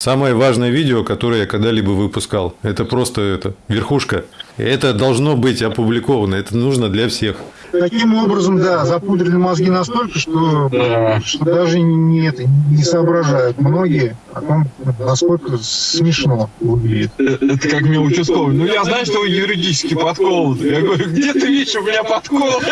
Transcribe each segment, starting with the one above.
Самое важное видео, которое я когда-либо выпускал. Это просто это, верхушка. Это должно быть опубликовано. Это нужно для всех. Таким образом, да, запудрили мозги настолько, что, что даже не, это, не соображают многие о том, насколько смешно выглядит. Это как мне участковый. Ну, я знаю, что вы юридически подкованы. Я говорю, где ты видишь у меня подкол?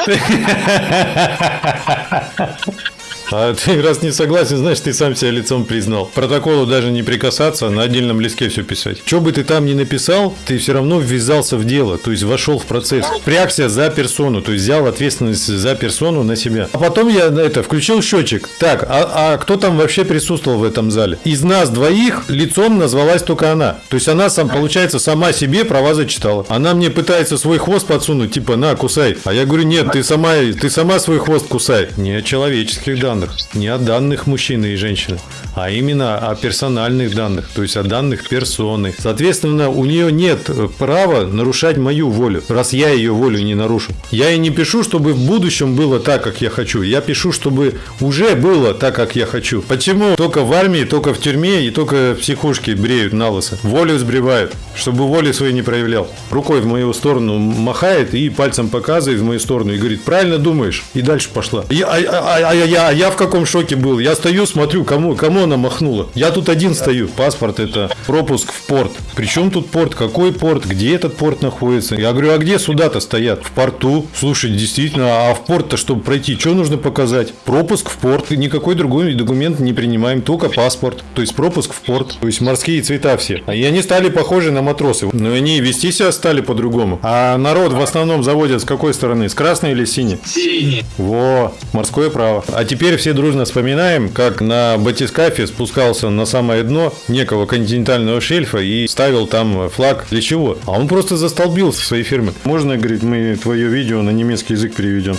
А ты раз не согласен, значит, ты сам себя лицом признал. Протоколу даже не прикасаться, на отдельном листке все писать. Что бы ты там ни написал, ты все равно ввязался в дело, то есть вошел в процесс. Прягся за персону, то есть взял ответственность за персону на себя. А потом я это включил счетчик. Так, а, а кто там вообще присутствовал в этом зале? Из нас двоих лицом назвалась только она. То есть она сам, получается, сама себе права зачитала. Она мне пытается свой хвост подсунуть, типа, на, кусай. А я говорю, нет, ты сама, ты сама свой хвост кусай. Не человеческих данных данных, не о данных мужчины и женщины, а именно о персональных данных, то есть о данных персоны. Соответственно, у нее нет права нарушать мою волю, раз я ее волю не нарушу. Я и не пишу, чтобы в будущем было так, как я хочу. Я пишу, чтобы уже было так, как я хочу. Почему только в армии, только в тюрьме и только в психушке бреют на лысо? Волю сбривают, чтобы воли своей не проявлял. Рукой в мою сторону махает и пальцем показывает в мою сторону и говорит, правильно думаешь. И дальше пошла. Я, а, а, а, я, я в каком шоке был. Я стою, смотрю, кому, кому она махнула. Я тут один стою. Паспорт это пропуск в порт. Причем тут порт? Какой порт? Где этот порт находится? Я говорю, а где суда-то стоят? В порту. Слушай, действительно, а в порт-то, чтобы пройти, что нужно показать? Пропуск в порт. Никакой другой документ не принимаем, только паспорт. То есть пропуск в порт. То есть морские цвета все. И они стали похожи на матросы. Но они вести себя стали по-другому. А народ в основном заводят с какой стороны? С красной или синей? Синий. Во, морское право. А теперь все дружно вспоминаем, как на батискафе спускался на самое дно некого континентального шельфа и ставил там флаг. Для чего? А он просто застолбился в своей фирме. Можно, говорит, мы твое видео на немецкий язык переведем.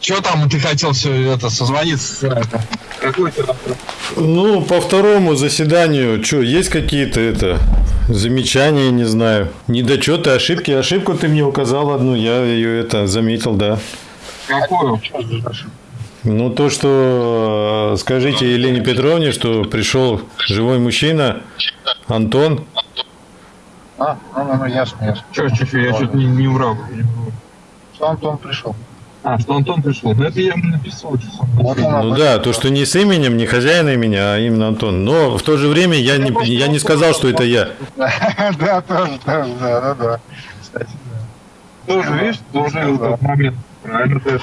Что там ты хотел все это созвониться? Какой ты Ну, по второму заседанию, что, есть какие-то это замечания, не знаю, недочеты, ошибки? Ошибку ты мне указал одну, я ее это заметил, да. Какую? Ну, то, что э, скажите Елене Петровне, что пришел живой мужчина, Антон. А, ну, ну, ну ясно, ясно. Че, че, че, я что-то не, не врал. Что Антон пришел? А, что Антон пришел. Ну, это я ему написал. Что Вот Ну да, то, что не с именем, не хозяин имени, а именно Антон. Но в то же время я не, я не сказал, что это я. Да, тоже, тоже, да, да, да. Кстати, да. Тоже, видишь, тоже этот момент. Правильно ты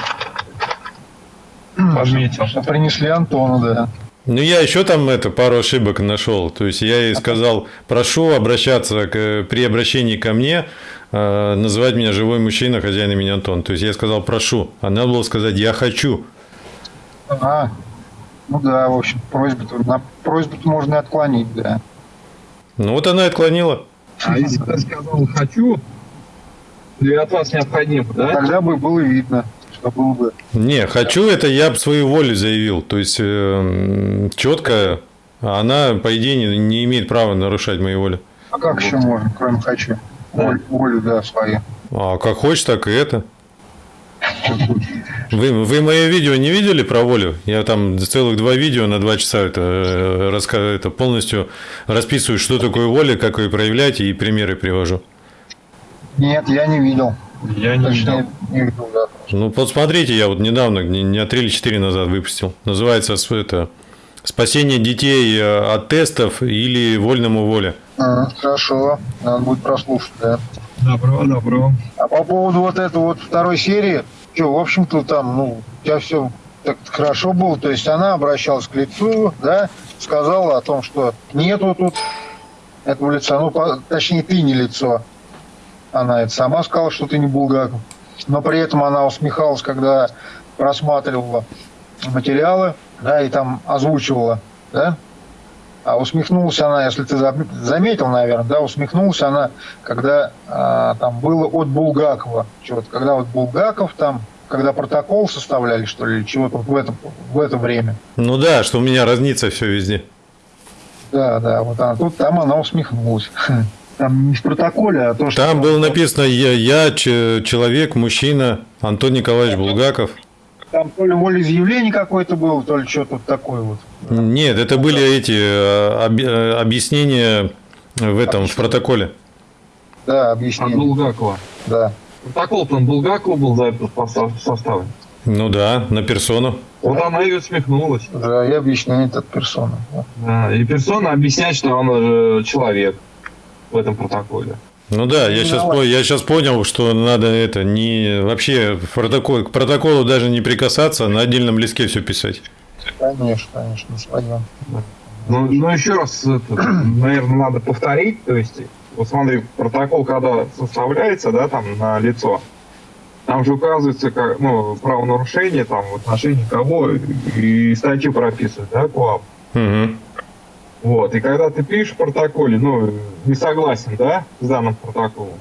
подметил. Что принесли Антону, да. Ну, я еще там это пару ошибок нашел. То есть я ей сказал, прошу обращаться к, при обращении ко мне, э, называть меня живой мужчина, хозяин имени Антон. То есть я сказал, прошу. А надо было сказать, я хочу. А, ну да, в общем, просьбу на просьбу можно и отклонить, да. Ну, вот она и отклонила. А если ты сказал «хочу», или от вас необходимо, да? Тогда бы было видно, что было бы. Не, хочу это я бы свою волю заявил. То есть э, четко она, по идее, не, не имеет права нарушать мою волю. А как еще можно, кроме хочу? Волю, волю, да, свою. А как хочешь, так и это. Вы, вы мое видео не видели про волю? Я там целых два видео на два часа это, э, раска- это полностью расписываю, что такое воля, как ее проявлять и примеры привожу. Нет, я не видел. Я не видел. Не видел, да. Ну, посмотрите, я вот недавно, дня три или четыре назад выпустил. Называется это «Спасение детей э, от тестов или вольному воле». А, хорошо, надо будет прослушать, да. Добро, добро. А по поводу вот этой вот второй серии, что, в общем-то, там, ну, у тебя все так хорошо было. То есть она обращалась к лицу, да, сказала о том, что нету тут этого лица. Ну, по- точнее, ты не лицо. Она это сама сказала, что ты не Булгаков. Но при этом она усмехалась, когда просматривала материалы, да, и там озвучивала, да. А усмехнулась она, если ты зам- заметил, наверное, да, усмехнулась она, когда а, там было от Булгакова, что-то, когда вот Булгаков там, когда протокол составляли, что ли, чего-то в, этом, в это время. Ну да, что у меня разнится все везде. Да, да, вот она, тут там она усмехнулась. Там не в протоколе, а то, что... Там было написано «Я, я человек, мужчина, Антон Николаевич Булгаков». Там то ли волеизъявление какое-то было, то ли что-то такое вот. Нет, это были эти об- э, объяснения в этом, в протоколе. Да, От объяснение. Булгакова. Да. Протокол там Булгакова был за этот состав- составлен. Ну да, на персону. Вот она и усмехнулась. Да, и объяснение от персоны. Вот. Да, и персона объясняет, что он э, человек в этом протоколе. Ну да, я сейчас, я сейчас понял, что надо это не вообще протокол, к протоколу даже не прикасаться, на отдельном листке все писать. Конечно, конечно, господин. Ну, ну еще раз, это, наверное, надо повторить. То есть, вот смотри, протокол, когда составляется, да, там на лицо, там же указывается как, ну, правонарушение там в отношении кого и статью прописывают, да, КОАП. Мгм. Вот, и когда ты пишешь в протоколе, ну, не согласен, да, с данным протоколом,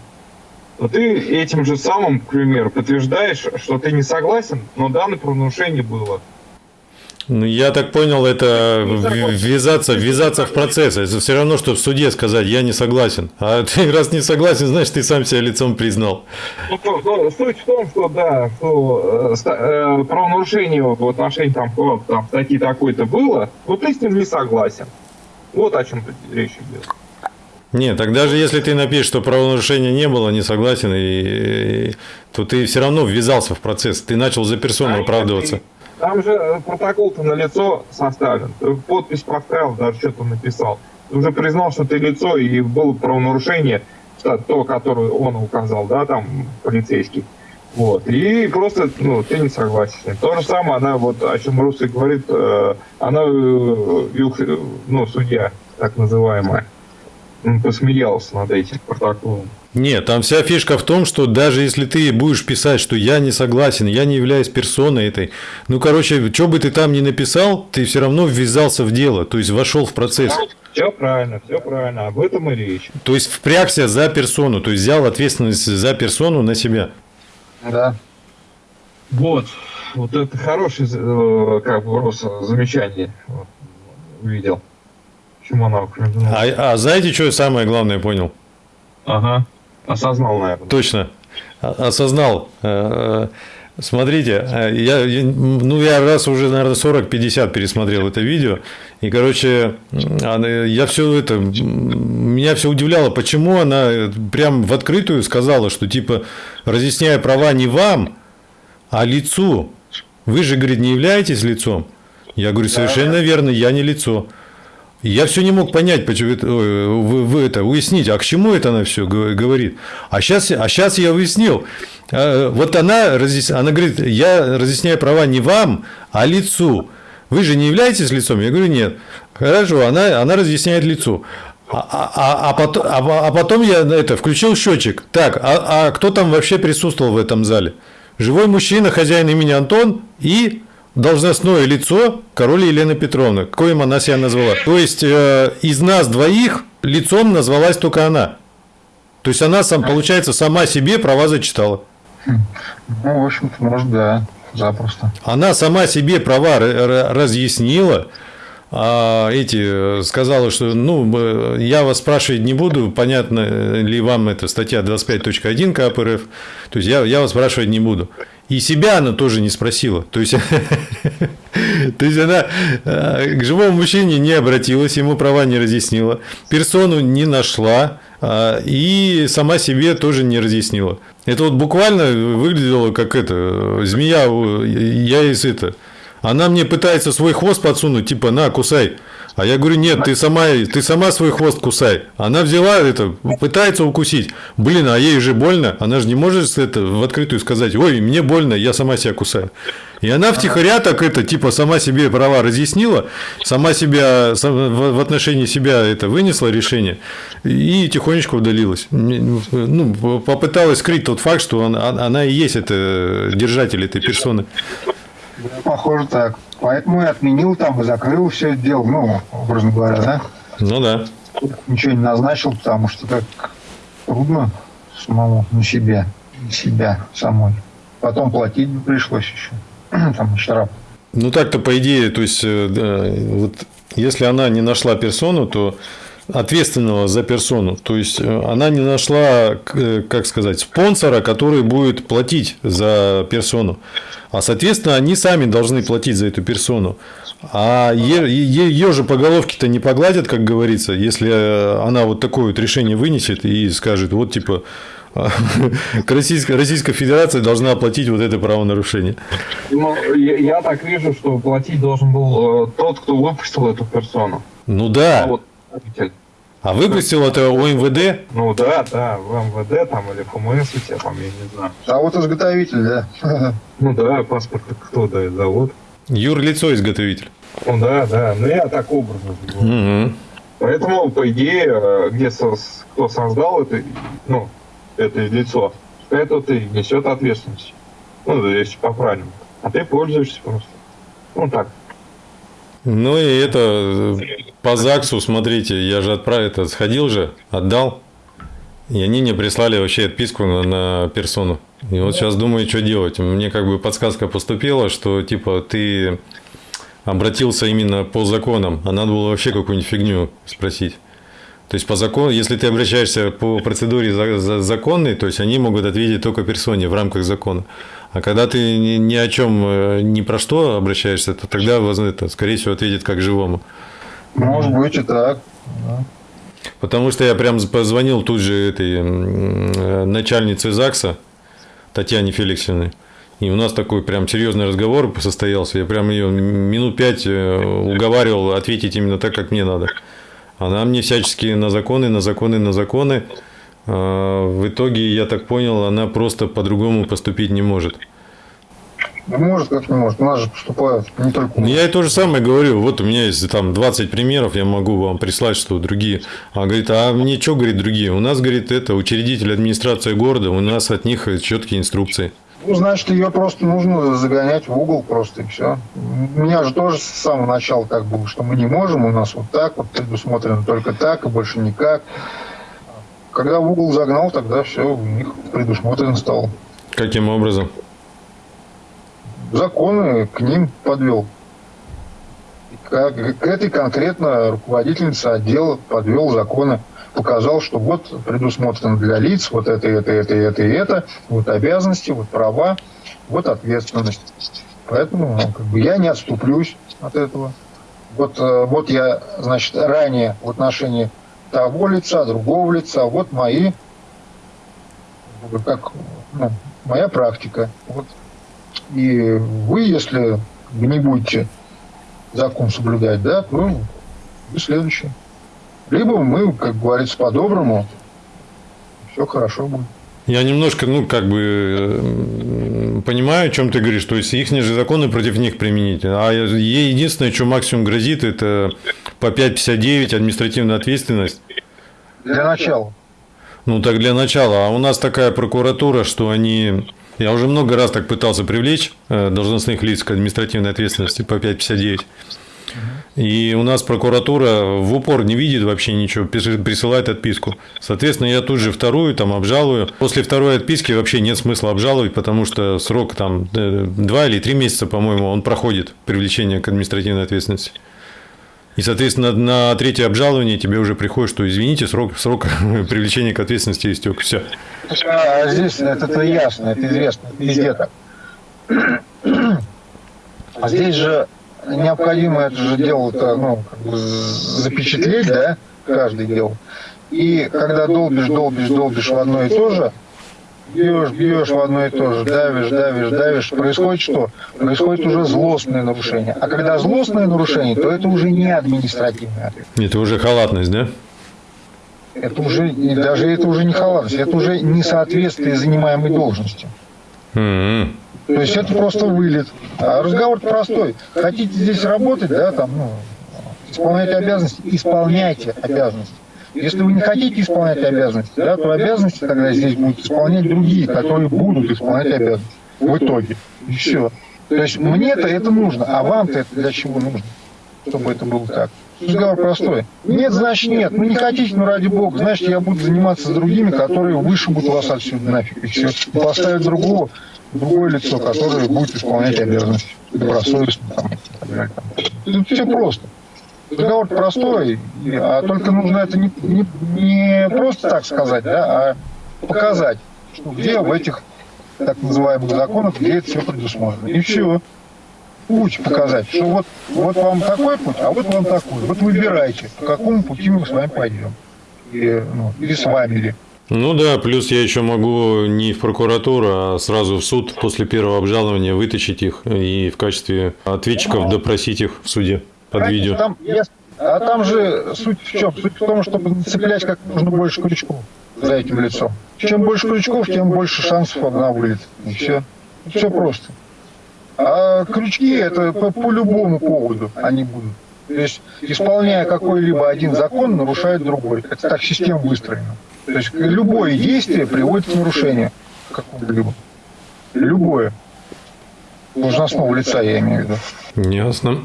то ты этим же самым, к примеру, подтверждаешь, что ты не согласен, но данное правонарушение было. Ну, я так понял, это в- ввязаться, ввязаться в процесс. Это все равно, что в суде сказать, я не согласен. А ты раз не согласен, значит, ты сам себя лицом признал. Ну, то- то- суть в том, что да, что э, э, правонарушение в отношении там, там статьи такой-то было, но ты с ним не согласен. Вот о чем тут речь идет. Нет, так даже если ты напишешь, что правонарушения не было, не согласен, и, и- то ты все равно ввязался в процесс. Ты начал за персону оправдываться. Там же э, протокол-то на лицо составлен. Подпись поставил, даже что-то написал. Ты уже признал, что ты лицо, и было правонарушение, то, которое он указал, да, там, полицейский. Вот. И просто, ну, ты не согласен. То же самое, она, вот, о чем Русы говорит, э, она, э, Вилх- ну, судья, так называемая, посмеялся над этим протоколом. Нет, там вся фишка в том, что даже если ты будешь писать, что я не согласен, я не являюсь персоной этой, ну, короче, что бы ты там ни написал, ты все равно ввязался в дело, то есть вошел в процесс. Все правильно, все правильно, об этом и речь. То есть впрягся за персону, то есть взял ответственность за персону на себя. Да. Вот, вот это хорошее, э, как бы, Рос, замечание увидел. Почему она? А, а знаете, что я самое главное понял? Ага, осознал, наверное. Точно. Осознал. Смотрите, э, я, ну, я раз уже, наверное, 40-50 пересмотрел это видео, и, короче, я все это, меня все удивляло, почему она э, прям в открытую сказала, что, типа, разъясняя права не вам, а лицу. Вы же, говорит, не являетесь лицом. Я говорю, совершенно верно, я не лицо. Я все не мог понять, почему это, вы, вы это уяснить, а к чему это она все говорит. А сейчас, а сейчас я уяснил. А, Вот она, она говорит, я разъясняю права не вам, а лицу. Вы же не являетесь лицом? Я говорю, нет. Хорошо, она, она разъясняет лицу. А, а- а- а потом, а, а потом я это, включил счетчик. Так, а, а кто там вообще присутствовал в этом зале? Живой мужчина, хозяин имени Антон и должностное лицо король Елена Петровна, коим она себя назвала. То есть э, из нас двоих лицом назвалась только она. То есть она сам, получается, сама себе права зачитала. Ну, в общем-то, может, да, запросто. Она сама себе права разъяснила, а эти э, сказала, что ну я вас спрашивать не буду, понятно ли вам эта статья 25.1 КАП РФ, то есть я, я вас спрашивать не буду. И себя она тоже не спросила. То есть, то есть она э, к живому мужчине не обратилась, ему права не разъяснила, персону не нашла, а, и сама себе тоже не разъяснила. Это вот буквально выглядело как это, э, змея, я из это. Она мне пытается свой хвост подсунуть, типа, на, кусай. А я говорю, нет, ты сама, ты сама свой хвост кусай. Она взяла это, пытается укусить. Блин, а ей же больно. Она же не может это в открытую сказать, ой, мне больно, я сама себя кусаю. И она втихаря так это, типа, сама себе права разъяснила, сама себя, в отношении себя это вынесла решение и тихонечко удалилась. Не- Ну, попыталась скрыть тот факт, что она, она и есть это держатель этой персоны. Да, Похоже так. Поэтому и отменил там и закрыл все это дело, ну, образно говоря, да? Ну да. Ничего не назначил, потому что так трудно самому на себе, на себя самой. Потом платить бы пришлось еще. Там штраф. Ну так-то по идее, то есть, э, да, вот если она не нашла персону, то ответственного за персону. То есть э, она не нашла, э, как сказать, спонсора, который будет платить за персону. А соответственно, они сами должны платить за эту персону. А ее же по головке-то не погладят, как говорится, если э, она вот такое вот решение вынесет и скажет, вот типа Российская, Российская Федерация должна оплатить вот это правонарушение. Ну, я, я так вижу, что платить должен был э, тот, кто выпустил эту персону. Ну да. А, вот, а выпустил это ОМВД? Ну да, да, в МВД там или ФМС у тебя там, я не знаю. А вот изготовитель, да. Ну да, паспорт кто дает, завод. Юрлицо изготовитель. Ну да, да, ну я так образно. Угу. Поэтому, по идее, э, где кто создал это, ну, это лицо, это ты несет ответственность. Ну, если по-правильному. А ты пользуешься просто. Ну так. Ну и это по ЗАГСу, смотрите, я же отправил, это сходил же, отдал. И они мне прислали вообще отписку на, на персону. И вот сейчас думаю, что делать. Мне как бы подсказка поступила, что типа ты обратился именно по законам, а надо было вообще какую-нибудь фигню спросить. То есть по закону, если ты обращаешься по процедуре законной, то есть они могут ответить только персоне в рамках закона. А когда ты ни о чем, э, ни про что обращаешься, то тогда, это, скорее всего, ответит как живому. Может быть и так. Потому что я прям позвонил тут же этой э, начальнице ЗАГСа Татьяне Феликсовне. И у нас такой прям серьезный разговор состоялся. Я прям ее минут пять э, уговаривал ответить именно так, как мне надо. Она мне всячески на законы, на законы, на законы. А, в итоге, я так понял, она просто по-другому поступить не может. Ну, может, как не может. У нас же поступают не только... Ну, я и то же самое говорю. Вот у меня есть там 20 примеров, я могу вам прислать, что другие. А говорит, а мне что, говорит, другие? У нас, говорит, это учредитель администрации города, у нас от них четкие инструкции. Ну, значит, ее просто нужно загонять в угол просто и все. У меня же тоже с самого начала так было, что мы не можем, у нас вот так, вот предусмотрено только так и больше никак. Когда в угол загнал, тогда все, у них предусмотрено стало. Каким образом? Законы к ним подвел. К, к этой конкретно руководительнице отдела подвел законы показал, что вот предусмотрено для лиц вот это, это, это, это и это, вот обязанности, вот права, вот ответственность. Поэтому ну, как бы я не отступлюсь от этого. Вот, э, вот я, значит, ранее в отношении того лица, другого лица, вот мои, как ну, моя практика. Вот. И вы, если не будете закон соблюдать, да, то вы следующий. Либо мы, как говорится, по-доброму, все хорошо будет. Я немножко, ну, как бы понимаю, о чем ты говоришь. То есть их же законы против них применить. А ей единственное, что максимум грозит, это по 5.59 административная ответственность. Для начала. Ну, так для начала. А у нас такая прокуратура, что они... Я уже много раз так пытался привлечь э, должностных лиц к административной ответственности по 5.59. И у нас прокуратура в упор не видит вообще ничего, присылает отписку. Соответственно, я тут же вторую там обжалую. После второй отписки вообще нет смысла обжаловать, потому что срок там э, два или три месяца, по-моему, он проходит привлечение к административной ответственности. И, соответственно, на третье обжалование тебе уже приходит, что извините, срок, срок привлечения к ответственности истек. Все. А здесь это, это ясно, это известно, везде так. А здесь же необходимо это же дело ну, как бы запечатлеть, да, каждый дело. И когда долбишь, долбишь, долбишь в одно и то же, бьешь, бьешь в одно и то же, давишь, давишь, давишь, происходит что? Происходит уже злостное нарушение. А когда злостное нарушение, то это уже не административный ответ. Это уже халатность, да? Это уже, даже это уже не халатность, это уже несоответствие занимаемой должности. Mm-hmm. То есть это просто вылет. А разговор простой. Хотите здесь работать, да, там, ну, исполнять обязанности, исполняйте обязанности. Если вы не хотите исполнять обязанности, да, то обязанности тогда здесь будут исполнять другие, которые будут исполнять обязанности в итоге. И все. То есть мне-то это нужно, а вам-то это для чего нужно, чтобы это было так? Разговор простой. Нет, значит нет. Ну не хотите, ну ради бога. Значит, я буду заниматься с другими, которые вышибут вас отсюда нафиг. И все. И поставят другого, другое лицо, которое будет исполнять обязанности добросовестно. Там, там. Это все просто. Договор простой, а только нужно это не, не, не просто так сказать, да, а показать, что где в этих так называемых законах, где это все предусмотрено. И все. Путь показать, что вот, вот вам такой путь, а вот вам такой. Вот выбирайте, по какому пути мы с вами пойдем. Или, ну, или с вами, или Ну да, плюс я еще могу не в прокуратуру, а сразу в суд после первого обжалования вытащить их и в качестве ответчиков допросить их в суде под видео. Там, яс- а там же суть в чем? Суть в том, чтобы цеплять как можно больше крючков за этим лицом. Чем больше крючков, тем больше шансов одна вылет. И все. Все просто. А крючки это по, по любому поводу они будут. То есть, исполняя какой-либо один закон, нарушает другой. Это так система выстроена. То есть, любое действие приводит к нарушению какого-либо. Любое. Должностного лица, я имею в виду. Ясно.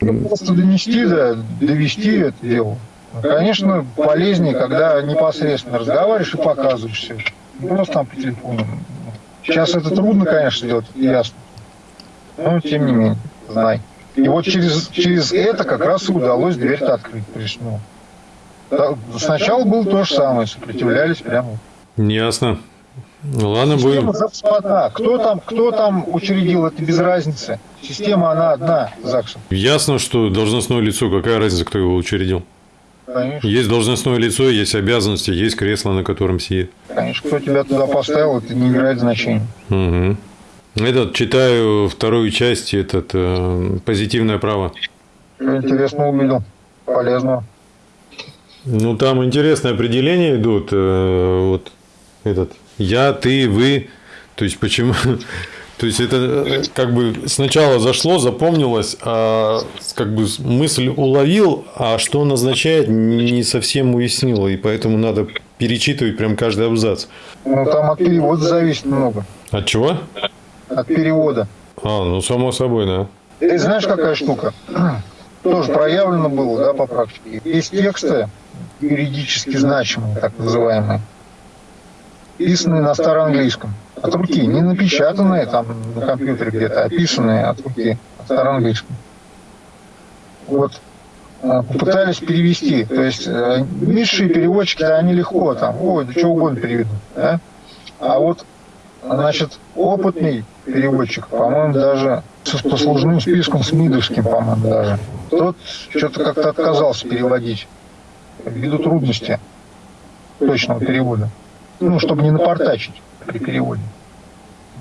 Просто донести, да, довести это дело. Конечно, полезнее, когда непосредственно разговариваешь и показываешь все. Не просто там по телефону. Сейчас это трудно, конечно, сделать, это ясно. Но, тем не менее, знай. И вот через, через это как раз и удалось дверь-то открыть. Ну, да, сначала было то же самое, сопротивлялись прямо. Ясно. Ладно, Система будем. запасна. Кто там, кто там учредил, это без разницы. Система, она одна, ЗАГСом. Ясно, что должностное лицо, какая разница, кто его учредил. Конечно, Есть должностное лицо, есть обязанности, есть кресло, на котором сидит. конечно, кто тебя туда поставил, это не играет значения. Угу. Этот, читаю вторую часть, этот, э, позитивное право. Интересно увидел, полезного. Ну, там интересные определения идут. э, вот этот я, ты, вы. То есть, почему... То есть, это э, как бы сначала зашло, запомнилось, а как бы мысль уловил, а что он означает, не совсем уяснил. И поэтому надо перечитывать прям каждый абзац. Ну, там от перевода зависит много. От чего? От перевода. А, ну, само собой, да. Ты знаешь, какая штука? Тоже проявлено было, да, по практике. Есть тексты юридически значимые, так называемые, писанные на староанглийском. От руки, не напечатанные там на компьютере где-то, а писанные от руки, на староанглийском. Вот а, попытались перевести. То есть э, низшие переводчики, да, они легко там, ой, да что угодно переведут. Да? А вот, значит, опытный переводчик, по-моему, даже с послужным списком, с МИДовским, по-моему, даже, тот что-то как-то отказался переводить ввиду трудности точного перевода. Ну, чтобы не напортачить при переводе.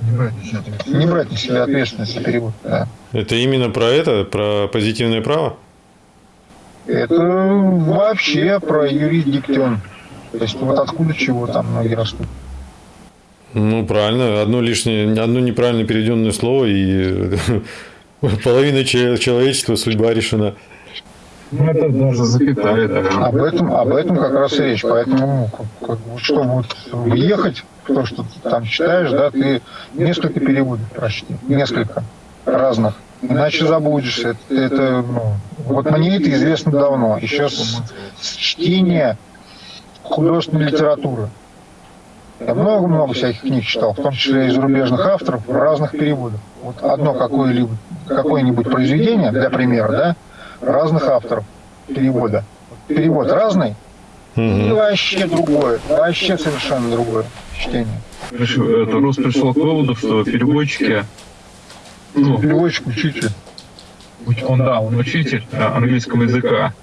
Не брать на себя ответственность. Не брать на себя ответственность за перевод. Да. Это именно про это, про позитивное право? Это вообще про юрисдиктион. То есть вот откуда чего там многие растут. Ну, правильно. Одно лишнее, одно неправильно переведенное слово, и половина че- человечества судьба решена. Ну, это даже запятая даже. Об этом, об этом как раз и речь. Поэтому, ну, как- чтобы вот въехать то, что ты там читаешь, да, ты несколько переводов прочти. Несколько разных. Иначе забудешься. Это, это, ну, вот мне это известно давно. Еще с, с чтения художественной литературы. Я много-много всяких книг читал, в том числе и зарубежных авторов в разных переводах. Вот одно какое-либо, какое-нибудь произведение, для примера, да, разных авторов перевода. Перевод разный, и Мгм. вообще другое, вообще совершенно другое чтение. Это Рус пришел к выводу, что переводчики, ну, Переводчик, учитель. уч- он, да, он учитель э, английского языка.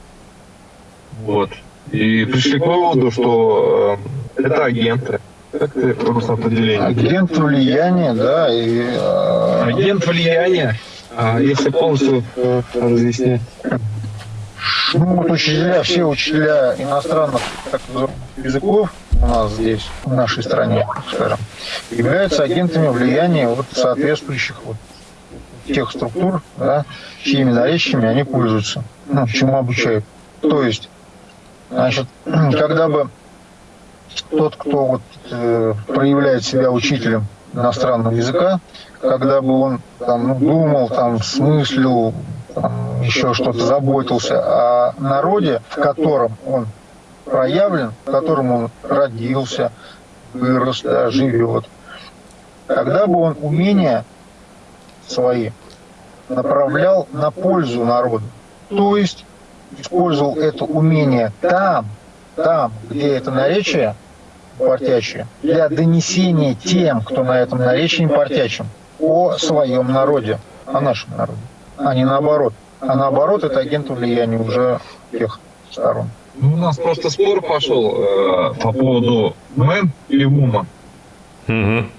Вот. И пришли к выводу, что э, это агенты. Как ты, Рус, определение? Агент влияния, да, и э, Агент влияния. А если полностью разъяснять. ну, вот учителя, все учителя иностранных так языков у нас здесь, в нашей стране, скажем, являются агентами влияния вот соответствующих вот тех структур, да, чьими наречиями они пользуются, ну, чему обучают. То есть, значит, когда бы тот, кто вот, э, проявляет себя учителем иностранного языка, когда бы он там, ну, думал, там, смыслил, там, еще что-то заботился о народе, в котором он проявлен, в котором он родился, вырос, да, живет, тогда бы он умения свои направлял на пользу народу. То есть использовал это умение там, там, где это наречие портячее, для донесения тем, кто на этом наречии портячем, о своем народе, о нашем народе, а не наоборот. А наоборот, это агент влияния уже тех сторон. Ну, у нас просто спор пошел э, по поводу man или woman. Мгм.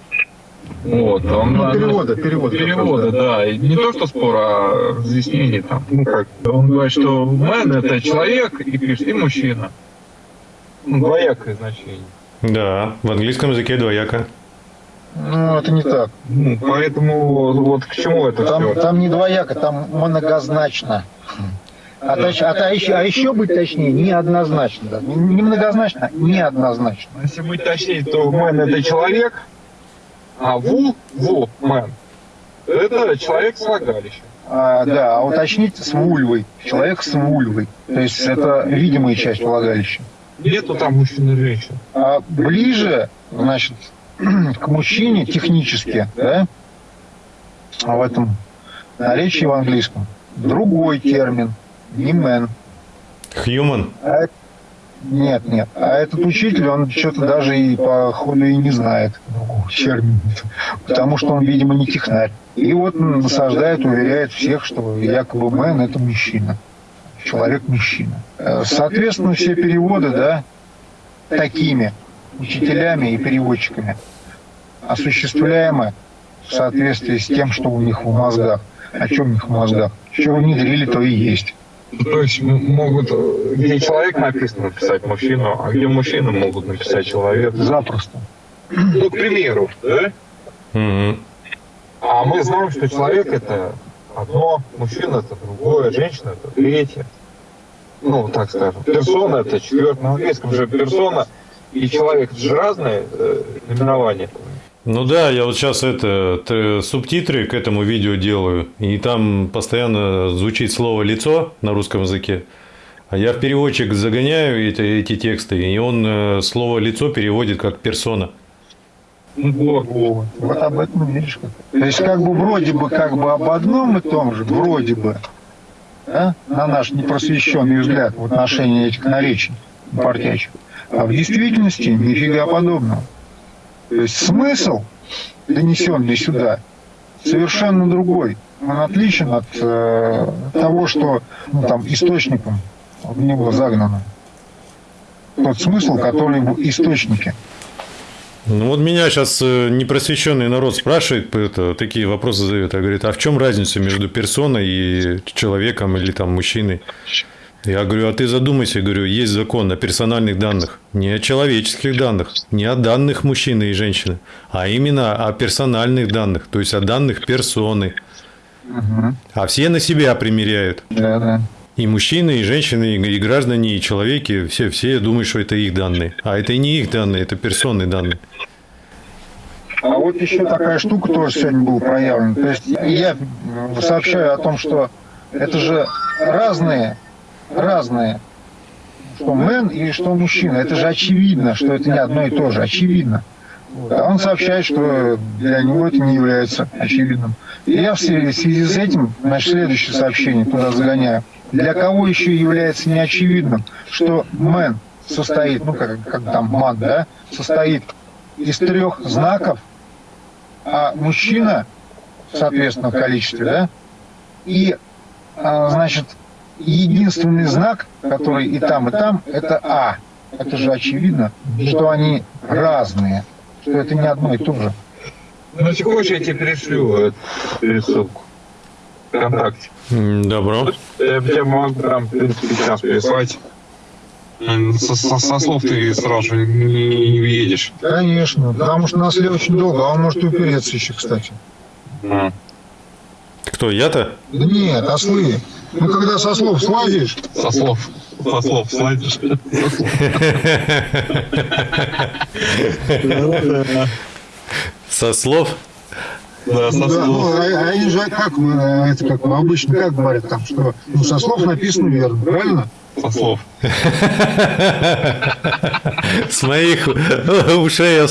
Вот, он, Ну, э, перевода, перевода. Перевода, да. И не то, что спор, а разъяснение там. Ну как, он говорит, что man это человек и пишет, и мужчина. Ну, двоякое значение. Да, в английском языке двояко. Ну, это не так. Ну, поэтому вот к чему это Там, все? там не двояко, там многозначно. А, точ- а, то еще, а еще быть точнее, неоднозначно. Да. Не, многозначно, а неоднозначно. Если быть точнее, то man это человек, а ву, ву, man, это человек с влагалищем. А, да, а уточнить с вульвой. Человек с вульвой. То есть это видимая часть влагалища. Нету там мужчин и женщин. А ближе, значит, к мужчине технически, да, а в этом наречии в английском другой термин, не man. Human. А Нет, нет. А этот учитель, он что-то даже и по ходу и не знает другого термина. Потому что он, видимо, не технарь. И вот он насаждает, уверяет всех, что якобы мэн – это мужчина. Человек-мужчина. Э, Соответственно, все переводы, да, такими учителями и переводчиками осуществляемы в соответствии с тем, что у них в мозгах. О чем у них в мозгах? Что внедрили, то и есть. То есть могут, где человек написано, написать мужчину, а где мужчина могут написать человек. Запросто. Ну, к примеру, да? Мгм. А мы знаем, что человек это одно, мужчина это другое, женщина это третье. Ну, так скажем. Персона это четвертое. На английском же персона и человек это же разные э, номерования. Ну да, я вот сейчас это субтитры к этому видео делаю, и там постоянно звучит слово лицо на русском языке. А я в переводчик загоняю эти, эти тексты, и он э, слово лицо переводит как персона. Вот, вот об этом видишь как. То есть как бы вроде бы как бы об одном и том же, вроде бы, да, на наш непросвещенный взгляд в отношении этих наречий портячих. А в действительности нифига подобного. То есть смысл, донесенный сюда, совершенно другой. Он отличен от э, того, что ну, там источником в него загнано. Тот смысл, который в источнике. Ну вот меня сейчас непросвещенный народ спрашивает, это, такие вопросы задает, а говорит, а в чем разница между персоной и человеком или там мужчиной? Я говорю, а ты задумайся, говорю, есть закон о персональных данных, не о человеческих данных, не о данных мужчины и женщины, а именно о персональных данных, то есть о данных персоны. А все на себя примеряют. Да, да. И мужчины, и женщины, и граждане, и человеки, все, все думают, что это их данные. А это и не их данные, это персонные данные. А вот еще такая штука тоже сегодня была проявлена. То есть я сообщаю о том, что это же разные, разные, что мэн и что мужчина. Это же очевидно, что это не одно и то же, очевидно. А он сообщает, что для него это не является очевидным. И я в связи с этим, значит, следующее сообщение туда загоняю. Для кого еще является неочевидным, что мэн состоит, ну как, как там ман, да, состоит из трех знаков, а мужчина, соответственно, в количестве, да, и, а, значит, единственный знак, который и там, и там, это А. Это же очевидно, что они разные, что это не одно и то же. Ну, если хочешь, я тебе перешлю эту пересылку. ВКонтакте. Добро. Я тебе могу прям, в принципе, сейчас переслать. М, Со, со- со слов ты сразу же не, не въедешь. Конечно, потому что нас ли очень долго, а он может и упереться еще, кстати. М. Кто, я-то? Да нет, ослы. Ну, когда со слов слазишь, Со слов. Со слов слайдишь. Со слов? Да, со да, слов. ну, а, а они же как, это как обычно, как говорят там, что ну, со слов написано верно, правильно? Со слов. С моих ушей.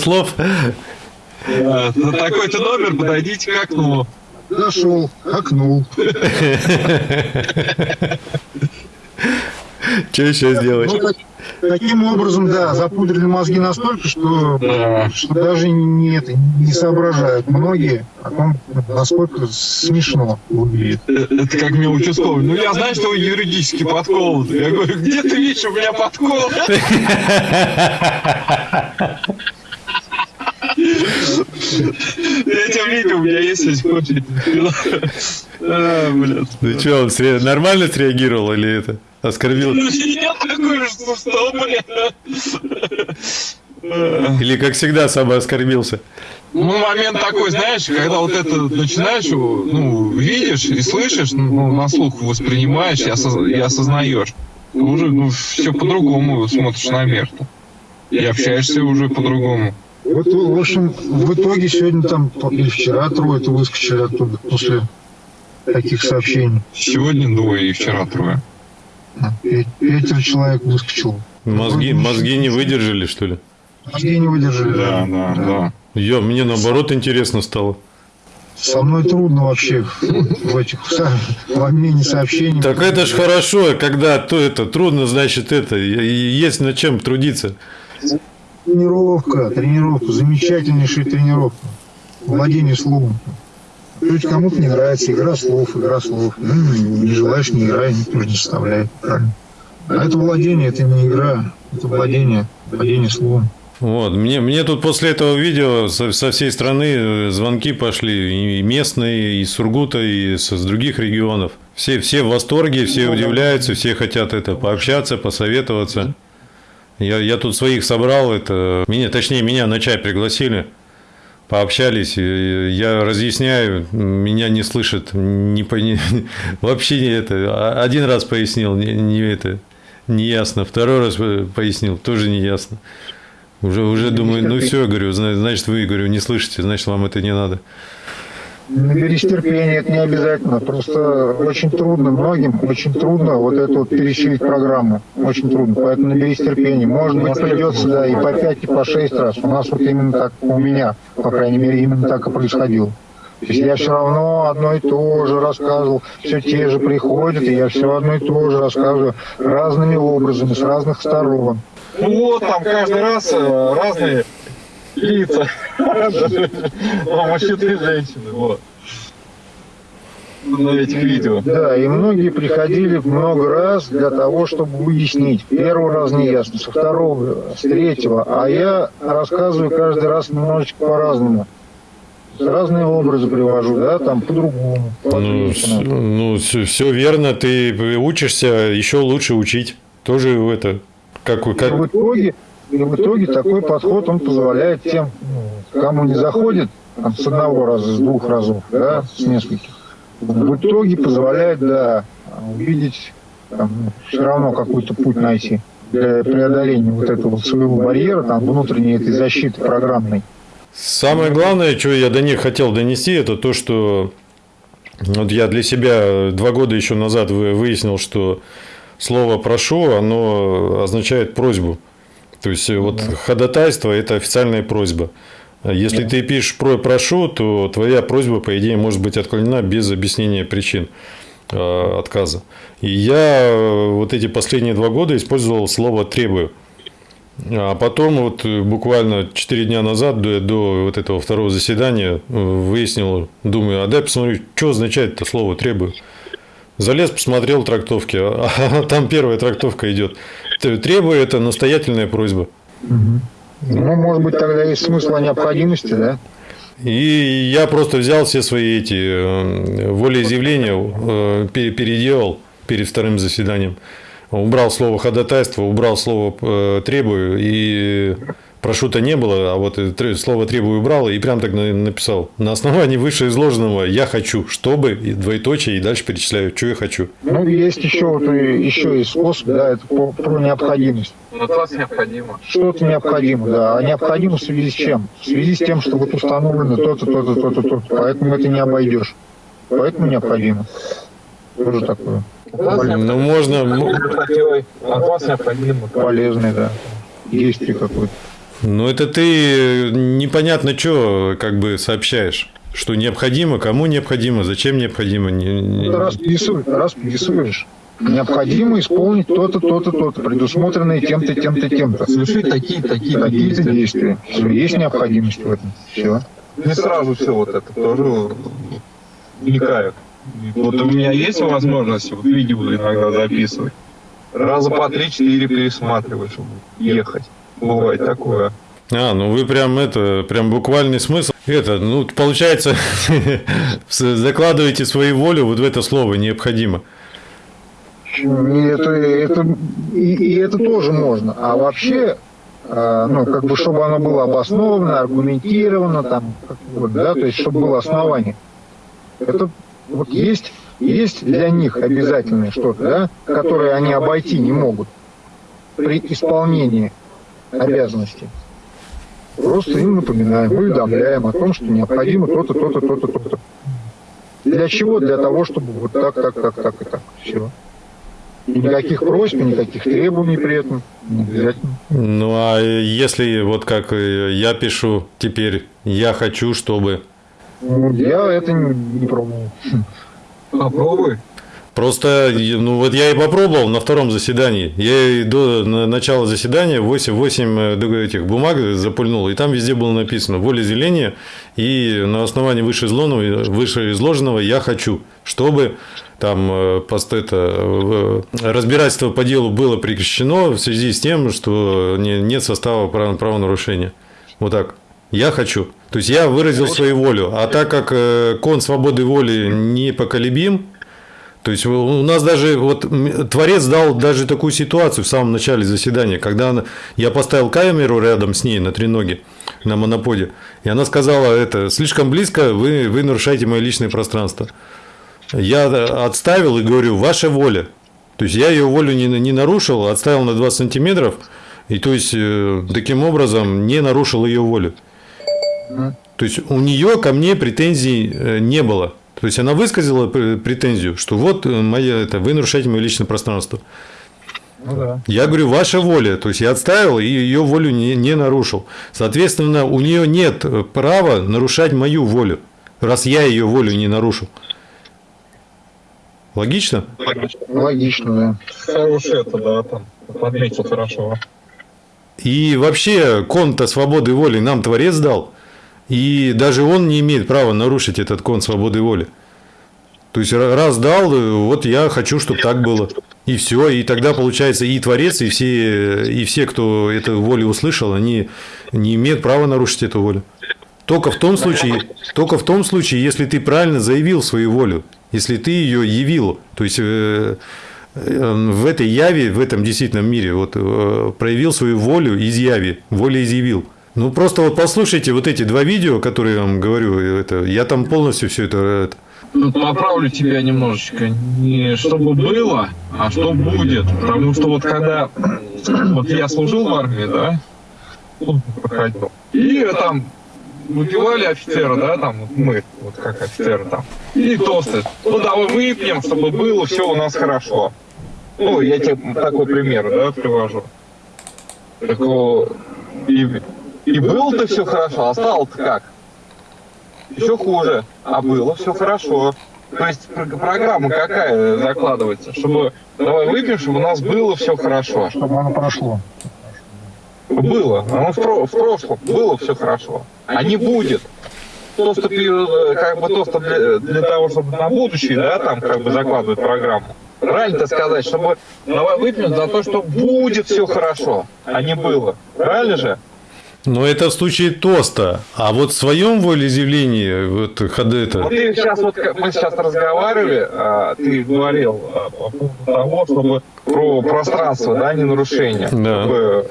Да, на такой-то номер подойдите к окну. Зашел, окнул. Что сейчас делать? Ну, так- таким образом, да, запудрили мозги настолько, что, Да. что даже не, это, не соображают многие о том, насколько смешно выглядит. Это как мне участковый. Ну, я знаю, что вы юридически подколоты. Я говорю, где ты видишь у меня подкол? Я тебя видел, у меня есть если хочешь. А, блядь. Ну что, он сре- нормально среагировал или это? Оскорбил? Блядь? Или, как всегда, самооскорбился? Ну, момент такой, знаешь, когда вот это начинаешь, ну, видишь и слышишь, ну, на слух воспринимаешь и, осоз- и осознаешь. Уже, ну, все по-другому смотришь на мир. И общаешься уже по-другому. Вот, в общем, в итоге сегодня там, или вчера трое-то выскочили оттуда после таких сообщений. Сегодня двое и вчера трое. Пятеро человек выскочило. Мозги, мозги не выдержали, что ли? Мозги не выдержали. Да, да, да. Ё, мне наоборот интересно стало. Со мной трудно вообще в, этих в обмене сообщений. Так это ж хорошо, когда то это трудно, значит это, есть над чем трудиться. Тренировка, тренировка, замечательнейшая тренировка. Владение словом. Чуть кому-то не нравится игра слов, игра слов. Ну, не желаешь, не играй, никто не составляет. Правильно. А это владение, это не игра, это владение, владение словом. Вот, мне, мне тут после этого видео со, со всей страны э, звонки пошли, и местные, и из Сургута, и с, с других регионов. Все, все в восторге, все удивляются, все хотят это пообщаться, посоветоваться. Я, я тут своих собрал, это, меня, точнее, меня на чай пригласили, пообщались, я разъясняю, меня не слышат, не, пони- вообще не это, а- один раз пояснил, не, не это, не ясно, второй раз пояснил, тоже не ясно. Уже, уже думаю, ну все, говорю, зна- значит, вы, говорю, не слышите, значит, вам это не надо. Наберись терпения, это не обязательно. Просто очень трудно многим, очень трудно вот это вот пересилить программу. Очень трудно. Поэтому наберись терпения. Может быть, придется, да, и по пять, и по шесть раз. У нас вот именно так, у меня, по крайней мере, именно так и происходило. То есть я все равно одно и то же рассказывал, все те же приходят, и я все одно и то же рассказываю разными образами, с разных сторон. Ну вот, там каждый раз э, разные лица. Ну, Мужчины и женщины, вот. На этих видео. Да, и многие приходили много раз для того, чтобы выяснить. Первый раз не ясно, со второго, с третьего. А я рассказываю каждый раз немножечко по-разному. Разные образы привожу, да, там по-другому. Ну, по-ответственному. все, верно, ты учишься еще лучше учить. Тоже это, как, И как, в итоге, и в итоге такой подход, он позволяет тем, ну, кому не заходит, там, с одного раза, с двух разов, да, с нескольких, в итоге позволяет, да, увидеть, там, все равно какой-то путь найти для преодоления вот этого своего барьера, там, внутренней этой защиты программной. Самое главное, что я до них хотел донести, это то, что вот я для себя два года еще назад вы- выяснил, что слово «прошу», оно означает просьбу. То есть, э, вот ходатайство – это официальная просьба. Если ты пишешь про «прошу», то твоя просьба, по идее, может быть отклонена без объяснения причин э, отказа. И я э, вот эти последние два года использовал слово «требую». А потом вот э, буквально 4 дня назад, до, до вот этого второго заседания, выяснил, думаю, а дай посмотрю, что означает это слово «требую». Залез, посмотрел трактовки, а там первая трактовка идет. Требую – это настоятельная просьба. Ну, может быть, тогда есть смысл о необходимости, да? И я просто взял все свои эти э, волеизъявления, э, пере- переделал перед вторым заседанием. Убрал слово ходатайство, убрал слово э, требую, и прошу-то не было, а вот тре- слово требую убрал, и прям так на- написал. На основании вышеизложенного я хочу, чтобы, и двоеточие, и дальше перечисляю, что я хочу. Ну, есть еще вот и- еще и способ, да, это по- про необходимость. От вас необходимо. Что-то необходимо, да. А необходимо в связи с чем? В связи с тем, что вот установлено то-то, то-то, то-то, то-то. Поэтому это не обойдешь. Поэтому необходимо. Тоже такое Ну, можно, От вас необходимо. полезное, да. Действие какое-то. Ну, это ты непонятно что как бы сообщаешь. Что необходимо, кому необходимо, зачем необходимо. не- не- Это расписываешь, расписываешь. необходимо исполнить то-то, то-то, то-то, предусмотренное тем-то, тем-то, тем-то. Совершить такие, такие Какие-то действия. Все, есть необходимость в этом. Все. Не сразу все вот это тоже вникают. Вот у меня есть возможность вот видео иногда записывать. Раза по три-четыре пересматривать, чтобы ехать. Бывает такое. А, ну вы прям это, прям буквальный смысл. Это, ну, получается, закладываете свою волю вот в это слово необходимо. И это, это, и, и это тоже можно. А вообще, э, ну, как бы, чтобы оно было обосновано, аргументировано, там, как, вот, да, то есть, чтобы было основание. Это вот есть, есть для них обязательное что-то, да, которое они обойти не могут при исполнении обязанностей. Просто им напоминаем, уведомляем о том, что необходимо то-то, то-то, то-то, то-то. Для чего? Для того, чтобы вот так, так, так, так и так. Все. И никаких просьб, никаких требований при этом не обязательно. Ну а если вот как я пишу теперь, я хочу, чтобы... Ну, я это не, не пробовал. Попробуй. Просто, ну вот я и попробовал на втором заседании. Я и до на- начала заседания 8, 8 этих бумаг запульнул, и там везде было написано волеизъявление, и на основании вышеизложенного, вышеизложенного я хочу, чтобы там э, пост это, э, разбирательство по делу было прекращено в связи с тем, что не- нет состава прав- правонарушения. Вот так. Я хочу. То есть я выразил свою волю. А так как э, кон свободы воли непоколебим, то есть у нас даже вот Творец дал даже такую ситуацию в самом начале заседания, когда она- я поставил камеру рядом с ней на треноге, на моноподе, и она сказала это, слишком близко, вы, вы нарушаете мое личное пространство. Я отставил и говорю, ваша воля. То есть я ее волю не, не нарушил, отставил на 20 сантиметров, и то есть э, таким образом не нарушил ее волю. То есть у нее ко мне претензий э, не было. То есть она высказала пр- претензию, что вот э, моя, это, вы нарушаете мое личное пространство. Ну да. Я говорю, ваша воля. То есть я отставил и ее волю не, не нарушил. Соответственно, у нее нет э, права нарушать мою волю, раз я ее волю не нарушил. Логично? Логично, да. Хороший это, да, там. Подметил хорошо. И вообще, кон-то свободы воли нам Творец дал. И даже он не имеет права нарушить этот кон свободы воли. То есть ра- раз дал, вот я хочу, чтобы так было. И все. И тогда получается и Творец, и все, и все, кто эту волю услышал, они не имеют права нарушить эту волю. Только в том случае, только в том случае, если ты правильно заявил свою волю, если ты ее явил, то есть э, э, в этой яве, в этом действительном мире, вот э, проявил свою волю из яви, воля изъявил. Ну просто вот послушайте вот эти два видео, которые я вам говорю, это, я там полностью все это, это Тут поправлю тебя немножечко. Не чтобы было, а что будет. Потому что вот когда вот я служил в армии, да, проходил, и там выпивали офицеры, да, там вот мы, вот как офицеры там, и тосты. Ну давай выпьем, чтобы было все у нас хорошо. Ну, я тебе такой пример, да, привожу. Так, и, и было-то все хорошо, а стало-то как? Еще хуже. А было все хорошо. То есть пр- программа какая закладывается? Чтобы давай выпьем, чтобы у нас было все хорошо. Чтобы оно прошло. Было. Оно в, про- в прошлом было все хорошо. А не будет. То, что ты, э, как бы то, что для, для того, чтобы на будущее, да, там как бы закладывать программу. Правильно сказать, чтобы давай выпьем за то, что будет все хорошо, а не было. Правильно же? Но это в случае тоста. А вот в своем волеизъявлении, вот ходы это. Вот ты сейчас вот мы сейчас разговаривали, а, ты говорил а, по поводу того, чтобы про пространство, да, не нарушение, Да. чтобы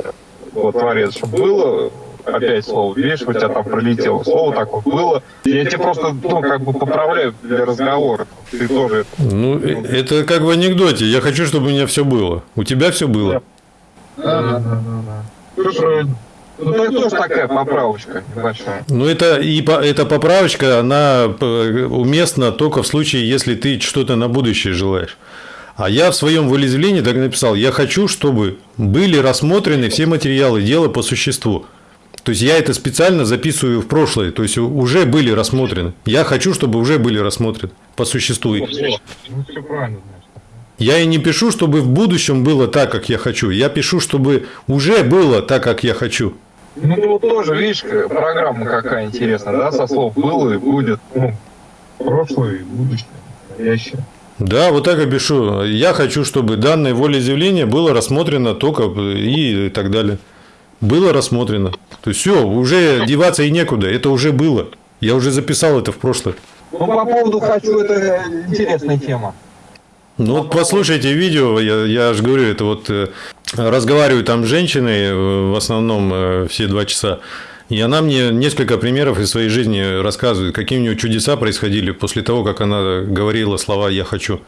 вот творец, чтобы было опять слово, видишь, у тебя там пролетело слово такое было. Я тебе просто, ну, как бы поправляю для разговора. Ты тоже Ну, э, это как в анекдоте. Я хочу, чтобы у меня все было. У тебя все было. Да, да, да. Слушай, Ну, так тоже такая поправочка небольшая. Ну, это и эта поправочка, она э, уместна только в случае, если ты что-то на будущее желаешь. А я в своем волеизъявлении так написал, я хочу, чтобы были рассмотрены все материалы дела по существу. То есть я это специально записываю в прошлое, то есть уже были рассмотрены. Я хочу, чтобы уже были рассмотрены по существу. Ну, значит. Я и не пишу, чтобы в будущем было так, как я хочу. Я пишу, чтобы уже было так, как я хочу. Ну, тут тоже, видишь, к- программа какая интересная, да, со слов было и будет, ну, прошлое и будущее, настоящее. Да, вот так и пишу. Я хочу, чтобы данное волеизъявление было рассмотрено только и так далее. Было рассмотрено. То есть все, уже деваться и некуда. Это уже было. Я уже записал это в прошлое. Ну, по поводу «хочу» это интересная тема. Ну вот послушайте видео, я, я же говорю, это вот разговаривают там с женщиной, э, в основном э, все два часа, и она мне несколько примеров из своей жизни рассказывает, какие у нее чудеса происходили после того, как она говорила слова «я хочу».